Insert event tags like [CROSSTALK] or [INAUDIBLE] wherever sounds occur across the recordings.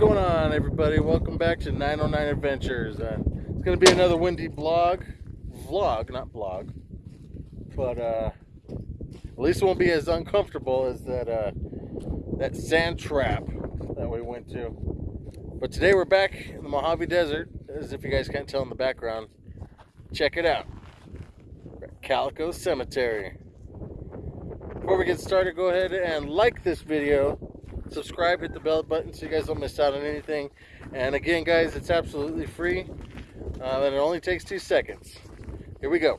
going on, everybody? Welcome back to 909 Adventures. Uh, it's going to be another windy blog, vlog, not blog, but uh, at least it won't be as uncomfortable as that uh, that sand trap that we went to. But today we're back in the Mojave Desert, as if you guys can't tell in the background. Check it out. Calico Cemetery. Before we get started, go ahead and like this video subscribe, hit the bell button so you guys don't miss out on anything. And again, guys, it's absolutely free. Uh, and it only takes two seconds. Here we go.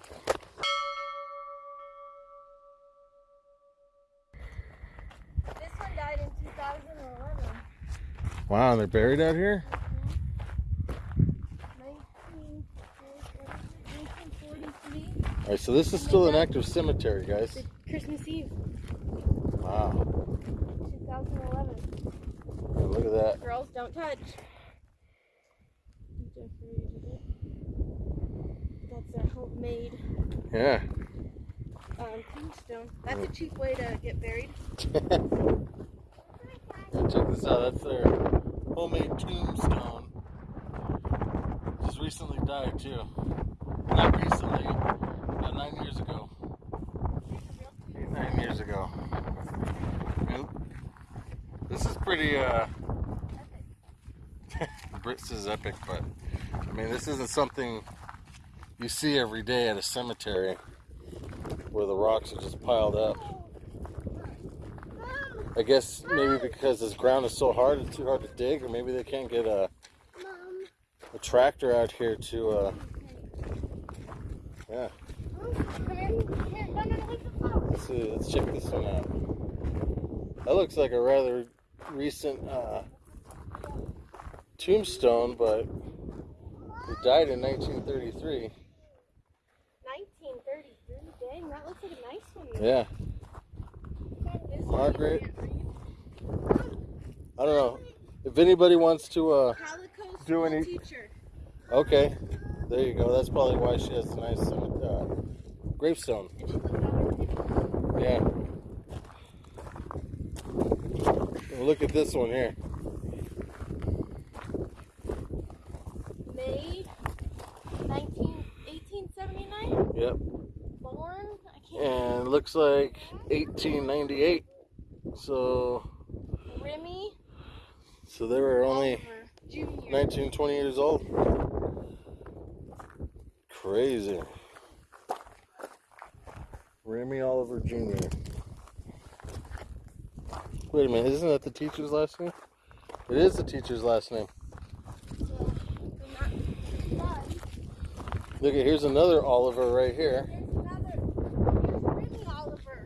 This one died in 2011. Wow, they're buried out here? 1943. All right, so this is still an active cemetery, guys. Christmas Eve, Wow. 2011. Hey, look at that. Girls don't touch. That's a homemade Yeah. um, tombstone. That's a cheap way to get buried. [LAUGHS] Yeah, check this out. That's their homemade tombstone. Just recently died, too. Not recently, about nine years ago. Eight, nine years ago. Nope. This is pretty, uh. Says epic, but I mean, this isn't something you see every day at a cemetery where the rocks are just piled up. I guess maybe because this ground is so hard, it's too hard to dig, or maybe they can't get a, a tractor out here to, uh, yeah. Let's see, let's check this one out. That looks like a rather recent uh, tombstone, but he died in 1933. 1933. Dang, that looks like a nice one. Yeah, Margaret. I don't know. If anybody wants to, uh, Do any- teacher. okay, there you go. That's probably why she has a nice uh, gravestone. And she looked at her picture. Yeah. Well, look at this one here. May 19, 1879. Yep. Born. I can't. And it looks like 1898. So, Remy. so they were only Oliver 19, 20 years old. Crazy. Remy Oliver Jr. Wait a minute, isn't that the teacher's last name? It is the teacher's last name. So, they're not done. Look at here's another Oliver right here. There's another. There's Remy Oliver.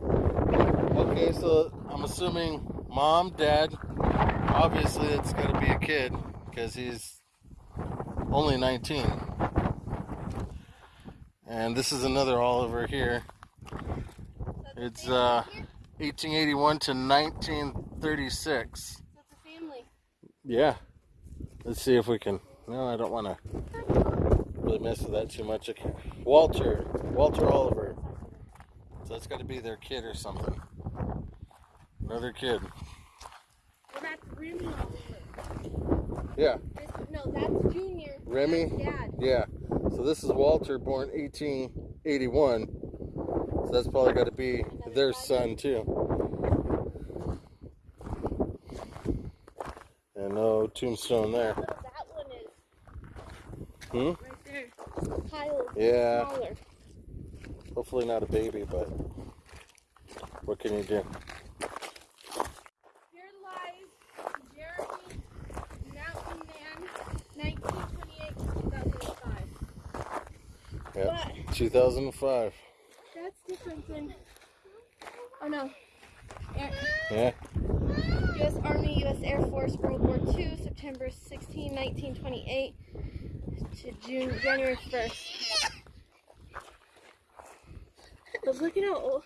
Okay, so I'm assuming mom, dad, obviously it's got to be a kid because he's only 19. And this is another Oliver here. It's uh 1881 to 1936. so it's a family. Yeah. Let's see if we can. No, I don't want to really mess with that too much. Okay. Walter, Walter Oliver. So that's got to be their kid or something. Another kid. Well, that's Remy Oliver. Yeah. This, no, that's Junior. Remy? That's Dad. Yeah. So this is Walter, born 1881. So that's probably got to be their son too. And no tombstone there. That one is Hmm? right there. Kyle. Yeah. Smaller. Hopefully not a baby, but what can you do? Here lies Jeremy Mountain Man, 1928 2005. Yeah. But 2005. that's different than. Oh no. Air, Yeah. U.S. Army, U.S. Air Force, World War II, September 16, 1928 to June, January 1st. But look at how old.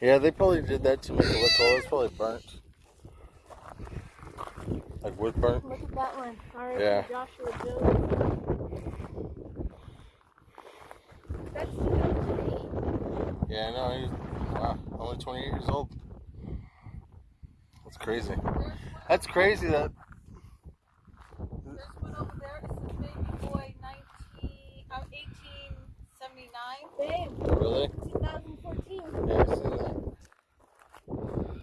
Yeah, they probably did that to make it look old. It's probably burnt. Like wood burnt. Look at that one. All right, Yeah. Joshua Jones. Yeah, no, he's wow, only 28 years old. That's crazy. That's crazy that. There's one over there. It's this baby boy, 19, uh, 1879. Babe. Really? 2014. Yeah, I've seen that.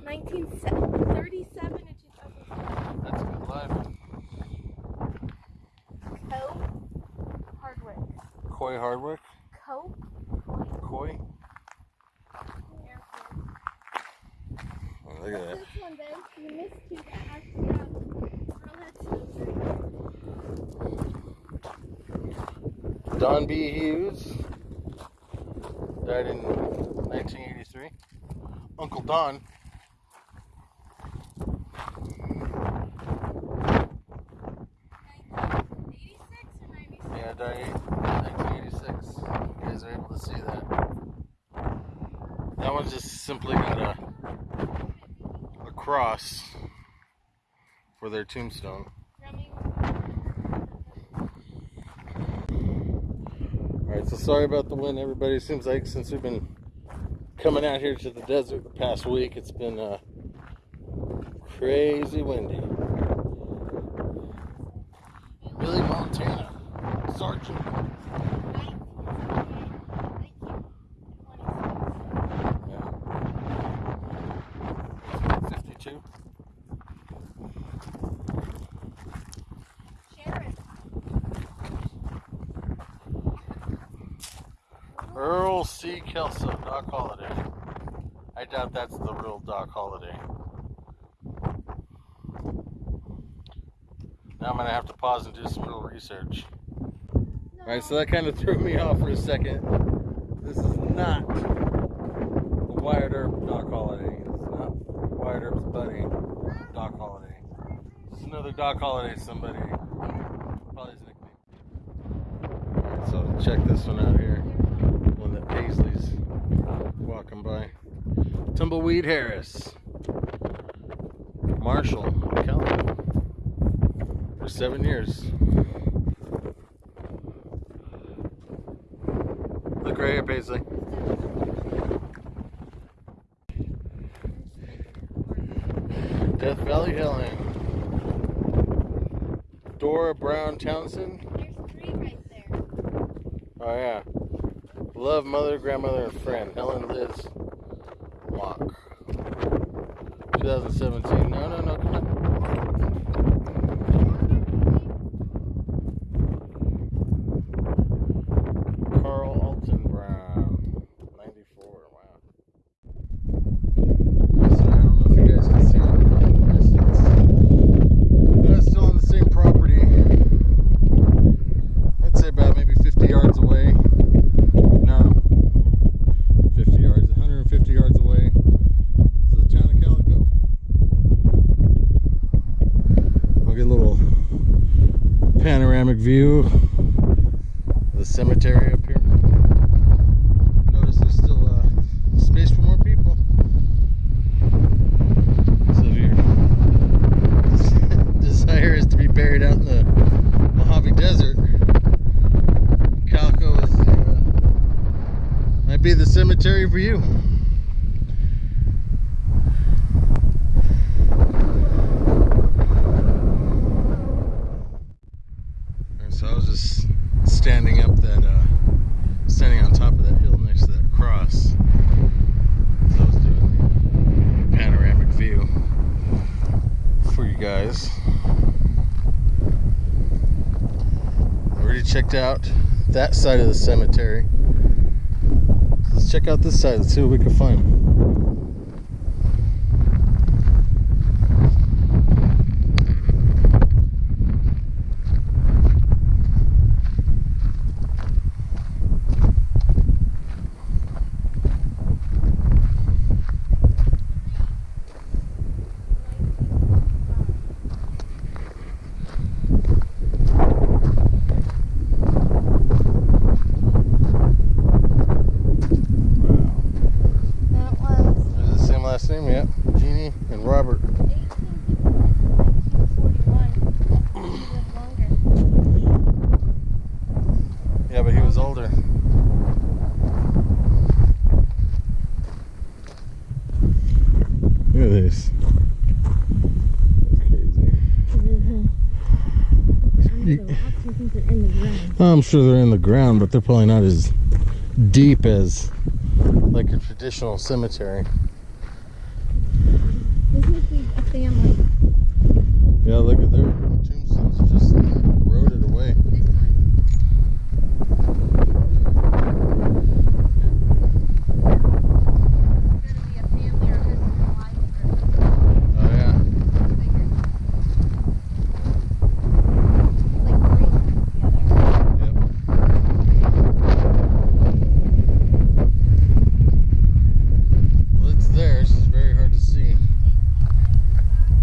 1937 to 2007. That's a good life. Coe Hardwick. Coy Hardwick? Coe? Coy? Look at that. This one, babe. You missed two that actually got Girl. Don B. Hughes died in 1983. Uncle Don. Eighty-six or ninety-six? Yeah, died in 1986. You guys are able to see that. That one just simply got a cross for their tombstone. Alright, so sorry about the wind, everybody. It Seems like since we've been coming out here to the desert the past week, it's been uh, crazy windy. Billy Montana, Sergeant. Kelso, Doc Holiday. I doubt that's the real Doc Holliday. Now I'm gonna have to pause and do some real research. Alright, so that kind of threw me off for a second. This is not the Wyatt Earp Doc Holliday. It's not Wyatt Earp's buddy, Doc Holliday. It's another Doc Holiday, somebody. Probably his nickname. So check this one out here. One that Paisley's walking by. Tumbleweed Harris. Marshall Kelly. For seven years. Look right here, Paisley. Death Valley Helen. Dora Brown Townsend. There's three right there. Oh yeah. Love mother, grandmother, and friend. Helen Liz Mock. 2017. No, no, no, come on. Carl Alton Brown. 94. Wow. So I don't know if you guys can see it. It's still on the same property. I'd say about maybe 50 yards away. No, 50 yards, 150 yards away is the town of Calico. We'll get a little panoramic view of the cemetery up here. Notice there's still uh, space for more people. So if your desire is to be buried out in the Mojave Desert, Calico is the, uh, might be the cemetery for you. And so I was just standing up that, uh, standing on top of that hill next to that cross. So I was doing the panoramic view for you guys. Already checked out that side of the cemetery. So let's check out this side Let's see what we can find. That was Is it the same last name? Yep. Jeannie and Robert. 1941. He lived longer. Yeah, was older. Look at this. That's crazy. Mm-hmm. I'm sure they're in the ground, but they're probably not as deep as like a traditional cemetery. This must be a family. Yeah, look at their tombstones are just eroded away. This one. It's gonna be a family or husband and wife or Oh yeah. bigger. Like three together. Yep. It's just very hard to see.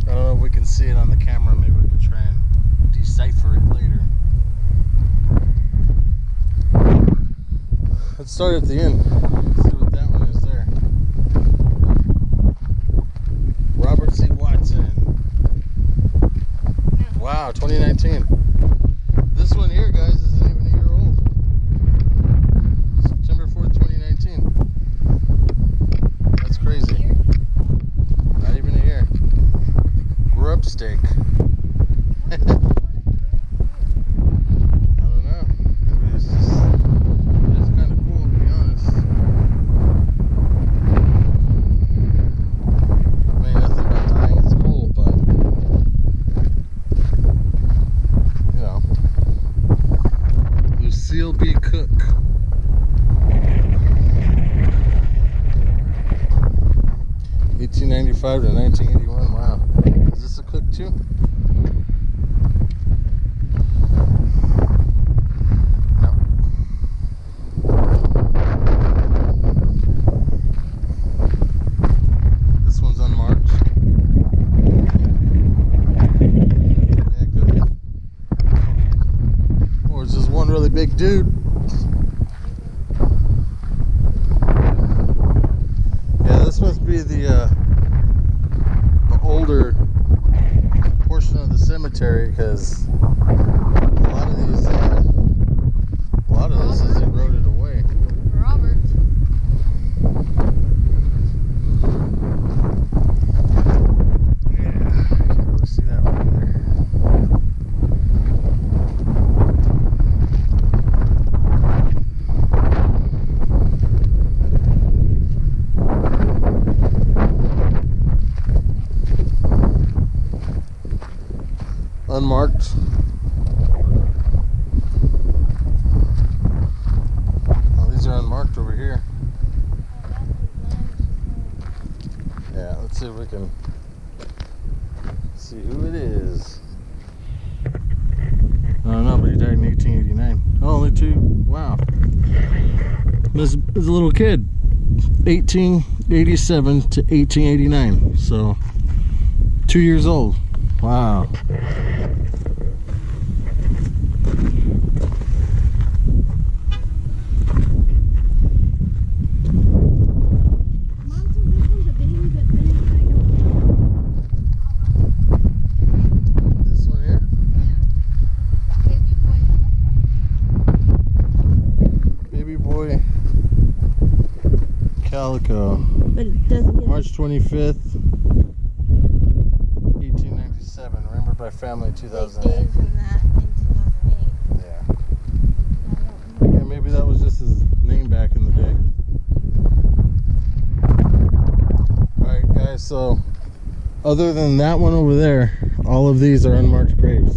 I don't know if we can see it on the camera. Maybe we can try and decipher it later. Let's start at the end. See what that one is there. Robert C. Watson. Wow, 2019. This one here, guys, isn't even a year old. September 4th, 2019. That's crazy. Here. Not even a year. Grub steak. I don't know. Maybe it's just it's kind of cool to be honest. I mean, nothing about dying is cool, but you know, I mean it's just kind of cool to be honest. I mean that's about dying it's cool, but you know. Lucille B. Cook. Eighteen ninety five to nineteen eighty one. Wow. Is really big dude? Yeah, this must be the uh, the older portion cemetery because a lot of these, uh, a lot of this is eroded away. Robert. Yeah, can't really see that one either. Unmarked. Oh, these are unmarked over here. Yeah, let's see if we can see who it is. I don't know, but he died in 1889. Oh, only two. Wow. This is a little kid. 1887 to 1889. So, two years old. Wow. Mom said this one's a baby, but then I don't know. This one here? Baby boy. Baby boy. Calico. Uh, but it doesn't March 25th, 1897. Remembered by family in They 2008. gave that in 2008. Yeah. I don't know. Yeah, maybe that was just his name back in the day. Alright, guys, so other than that one over there, all of these are unmarked graves.